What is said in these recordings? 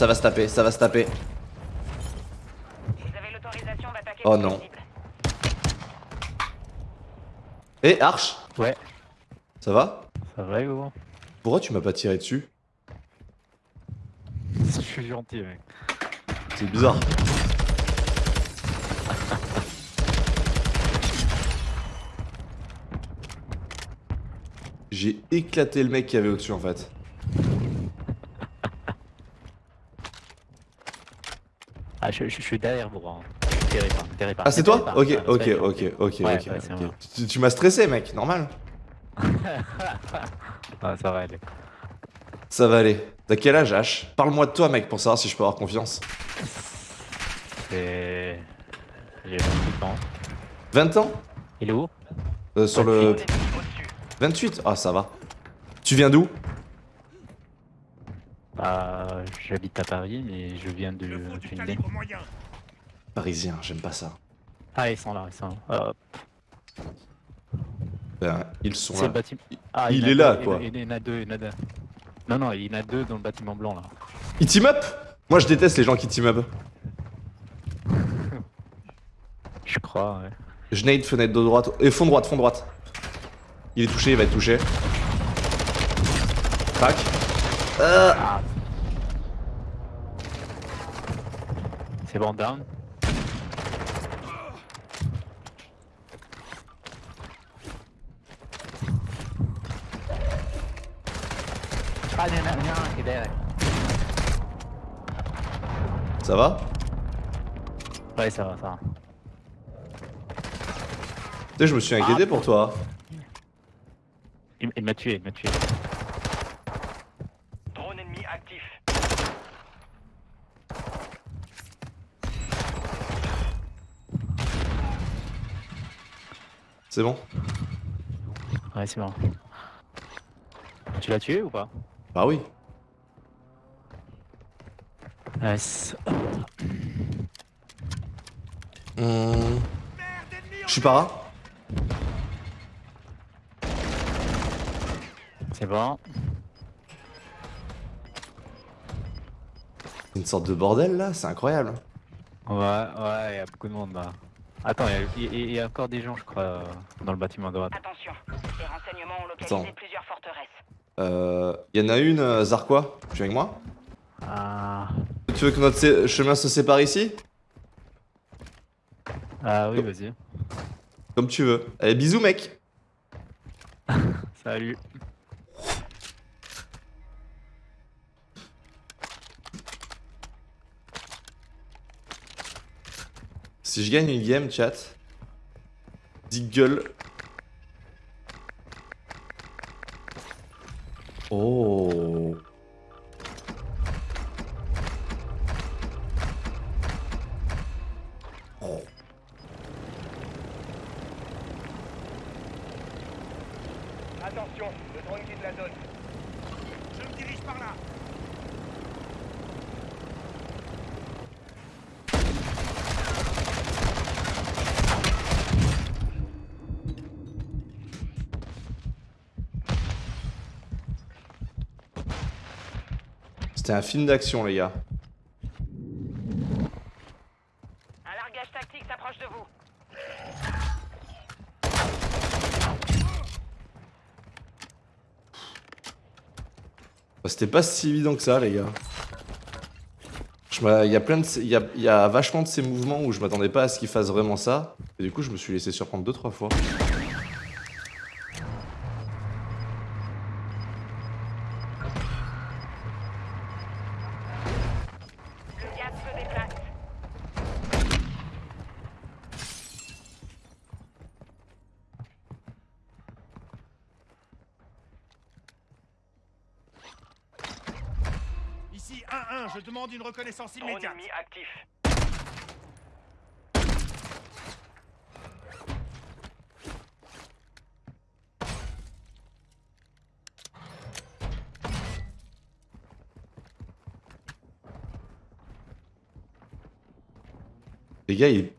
ça va se taper, ça va se taper. Vous avez l'autorisation d'attaquer Oh non. Eh, Arch Ouais, Ça va ça va gros. Pourquoi tu m'as pas tiré dessus Je suis gentil mec. C'est bizarre. J'ai éclaté le mec qui avait au-dessus en fait. Ah je, je- je suis derrière vous. Hein. Pas, pas. Ah c'est toi pas. Ok, ok, ok, ok, Ouais, ouais. Tu, tu m'as stressé mec, normal. Ah ça va aller. Ça va aller. T'as quel âge H? Parle-moi de toi mec pour savoir si je peux avoir confiance. C'est... J'ai 28 ans. 20 ans? Il est où? Euh, Sur le... Ennemi au-dessus. 28 Ah ça va. Tu viens d'où? Bah j'habite à Paris mais je viens de. Parisien, j'aime pas ça. Ah ils sont là, ils sont là. Hop. Ben, ils sont là. bâtiment. Ah, il est là, deux, quoi. Il, il y en a deux, il y en a deux. Non non, il y en a deux dans le bâtiment blanc là. Ils team up? Moi je déteste les gens qui team up. Je crois ouais. Je nade fenêtre de droite. Et fond droite, fond droite. Il est touché, il va être touché. Crac. Euh. C'est bon down. Ah, il y a il y en a un qui est derrière. ça va? Ouais, ça va, ça va. Tu sais, je me suis inquiété Ah, pour toi. Il, il m'a tué, il m'a tué. Drone ennemi actif. C'est bon Ouais, c'est bon. Tu l'as tué ou pas Bah oui. Nice. Hmm. Je suis para. C'est bon. Une sorte de bordel là, c'est incroyable. Ouais, ouais, il y a beaucoup de monde là. Attends, il y a- il y, il y a encore des gens, je crois, dans le bâtiment à droite. Attention, les renseignements ont localisé Attends. plusieurs forteresses. Euh. Y en a une, euh, Zarquois. Tu es avec moi? Ah, Tu veux que notre chemin se sépare ici? Ah oui, vas-y. Comme tu veux. Allez, bisous mec Salut. Si je gagne une game, chat. Diggle. Oh. Attention, le drone quitte la zone. C'était un film d'action, les gars. Un largage tactique s'approche de vous. Bah, C'était pas si évident que ça, les gars. Il y a plein de, ces- il y a, il y a vachement de ces mouvements où je m'attendais pas à ce qu'ils fassent vraiment ça. Et du coup, je me suis laissé surprendre deux trois fois. Le gaz se déplace. Ici 1-1, je demande une reconnaissance immédiate. ennemi actif. Les gars, il...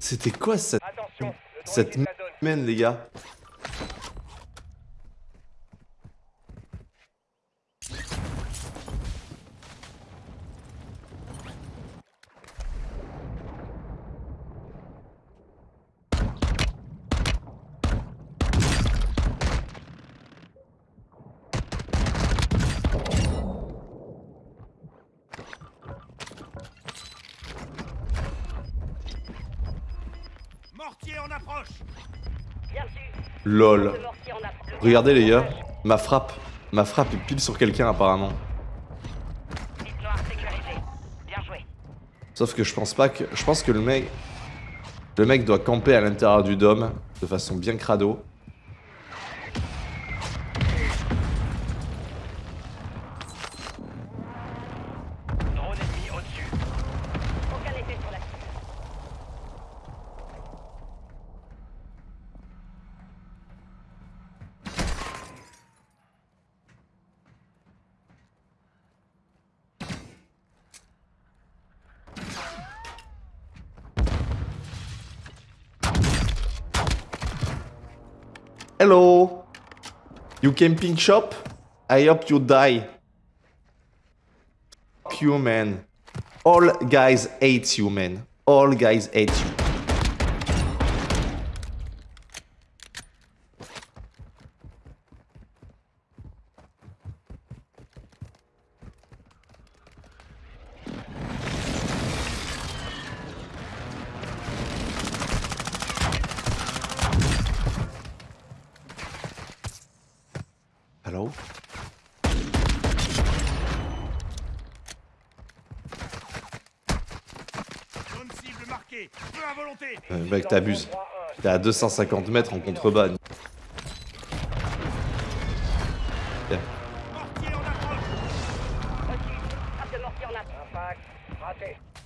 C'était quoi cette, Attention, cette mène, les gars? LOL. Regardez les gars, ma frappe, ma frappe est pile sur quelqu'un apparemment. Sauf que je pense pas que, je pense que le mec, le mec doit camper à l'intérieur du dôme de façon bien crado. Hello, you camping shop? I hope you die. Fuck you man. All guys hate you man. All guys hate you. Euh, mec, t'abuses. T'es à 250 mètres en contrebas. Mortier en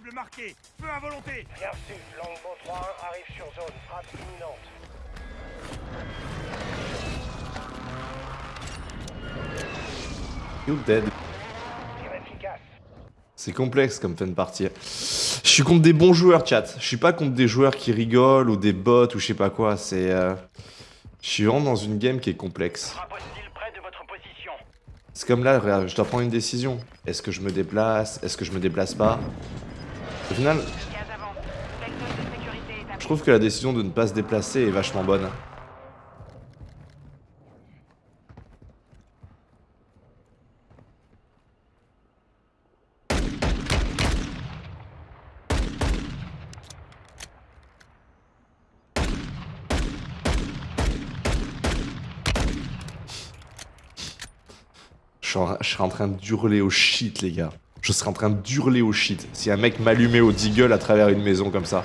cible marquée. Feu à volonté. Bien reçu. Longbow 3-1 arrive sur zone. Frappe imminente. You dead. C'est complexe comme fin de partie. Je suis contre des bons joueurs, chat. Je suis pas contre des joueurs qui rigolent ou des bots ou je sais pas quoi. C'est. euh, Je suis vraiment dans une game qui est complexe. C'est comme là, regarde, je dois prendre une décision. Est-ce que je me déplace? Est-ce que je me déplace pas? Au final, je trouve que la décision de ne pas se déplacer est vachement bonne. Je suis en train d'hurler au shit, les gars. Je serais en train d'hurler au shit si un mec m'allumait au deagle à travers une maison comme ça.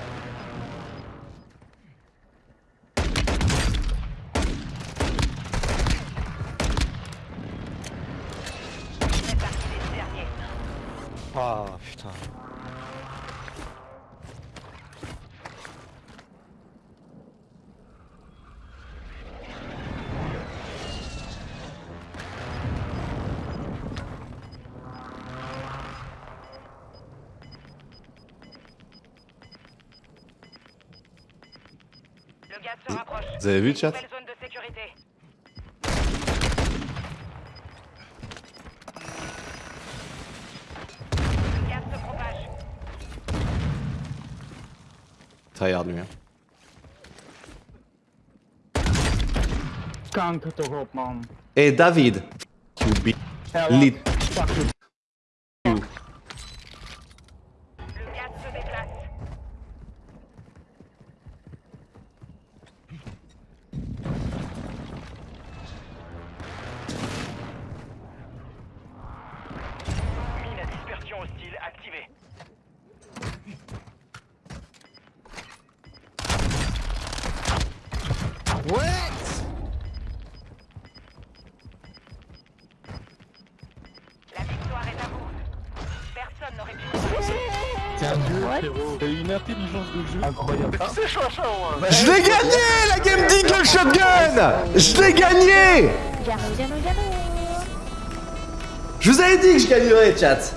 Vous avez vu, chat. Tryhard lui. hein. Kanker toch op, man. Hey David, you be Ja, lit. T'as une intelligence de jeu incroyable. Je l'ai gagné la Game Dink le shotgun! Je l'ai gagné! Je vous avais dit que je gagnerais chat.